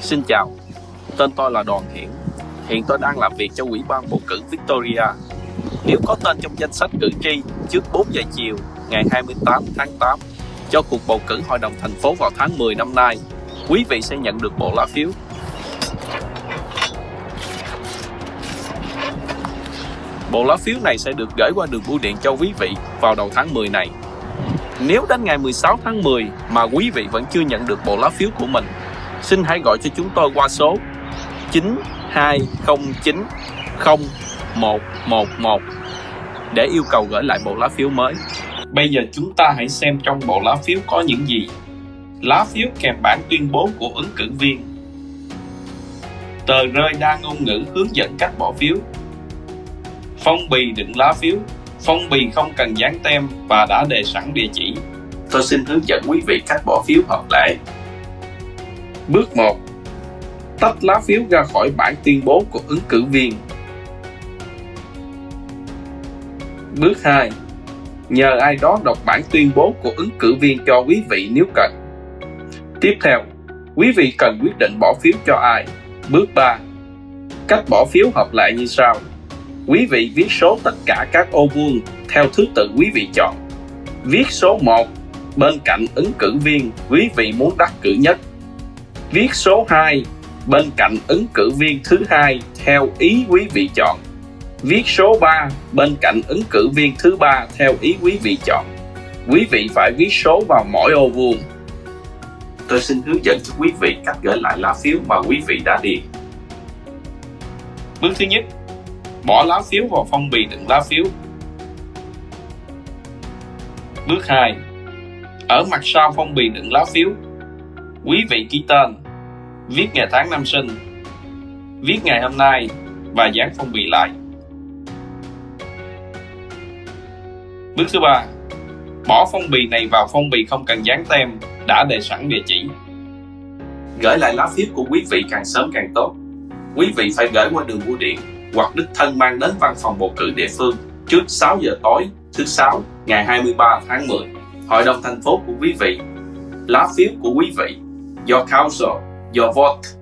Xin chào, tên tôi là Đoàn Hiển. Hiện tôi đang làm việc cho Ủy ban bầu cử Victoria. Nếu có tên trong danh sách cử tri trước 4 giờ chiều ngày 28 tháng 8 cho cuộc bầu cử Hội đồng thành phố vào tháng 10 năm nay, quý vị sẽ nhận được bộ lá phiếu. Bộ lá phiếu này sẽ được gửi qua đường bưu điện cho quý vị vào đầu tháng 10 này. Nếu đến ngày 16 tháng 10 mà quý vị vẫn chưa nhận được bộ lá phiếu của mình, xin hãy gọi cho chúng tôi qua số 9209 0111 để yêu cầu gửi lại bộ lá phiếu mới. Bây giờ chúng ta hãy xem trong bộ lá phiếu có những gì. Lá phiếu kèm bản tuyên bố của ứng cử viên. Tờ rơi đa ngôn ngữ hướng dẫn cách bỏ phiếu. Phong bì đựng lá phiếu. Phong bì không cần dán tem và đã đề sẵn địa chỉ. Tôi xin hướng dẫn quý vị cách bỏ phiếu hợp lệ. Bước 1. Tách lá phiếu ra khỏi bản tuyên bố của ứng cử viên. Bước 2. Nhờ ai đó đọc bản tuyên bố của ứng cử viên cho quý vị nếu cần. Tiếp theo, quý vị cần quyết định bỏ phiếu cho ai. Bước 3. Cách bỏ phiếu hợp lại như sau. Quý vị viết số tất cả các ô vuông theo thứ tự quý vị chọn. Viết số 1 bên cạnh ứng cử viên quý vị muốn đắc cử nhất. Viết số 2 bên cạnh ứng cử viên thứ hai theo ý quý vị chọn. Viết số 3 bên cạnh ứng cử viên thứ ba theo ý quý vị chọn. Quý vị phải viết số vào mỗi ô vuông. Tôi xin hướng dẫn cho quý vị cách gửi lại lá phiếu mà quý vị đã điền. Bước thứ nhất, bỏ lá phiếu vào phong bì đựng lá phiếu. Bước 2, ở mặt sau phong bì đựng lá phiếu, quý vị ký tên, viết ngày tháng năm sinh, viết ngày hôm nay và dán phong bì lại. Bước thứ ba, bỏ phong bì này vào phong bì không cần dán tem, đã đề sẵn địa chỉ. Gửi lại lá phiếu của quý vị càng sớm càng tốt. Quý vị phải gửi qua đường bưu điện hoặc đích thân mang đến văn phòng bầu cử địa phương trước 6 giờ tối thứ sáu ngày 23 tháng 10. Hội đồng thành phố của quý vị, lá phiếu của quý vị, do council, your vote